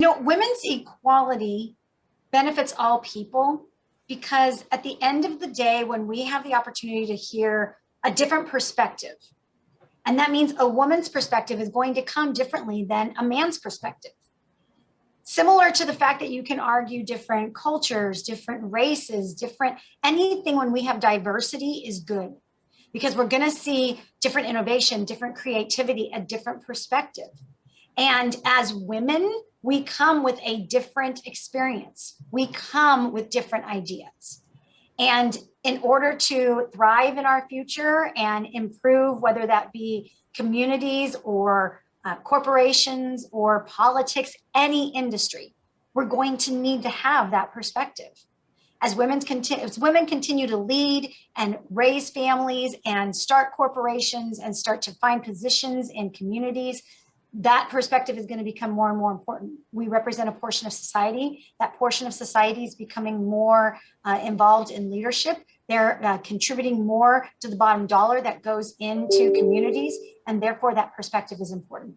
You know, women's equality benefits all people because at the end of the day, when we have the opportunity to hear a different perspective, and that means a woman's perspective is going to come differently than a man's perspective. Similar to the fact that you can argue different cultures, different races, different, anything when we have diversity is good because we're gonna see different innovation, different creativity, a different perspective. And as women, we come with a different experience. We come with different ideas. And in order to thrive in our future and improve, whether that be communities or uh, corporations or politics, any industry, we're going to need to have that perspective. As women, continue, as women continue to lead and raise families and start corporations and start to find positions in communities, that perspective is going to become more and more important. We represent a portion of society. That portion of society is becoming more uh, involved in leadership. They're uh, contributing more to the bottom dollar that goes into communities, and therefore that perspective is important.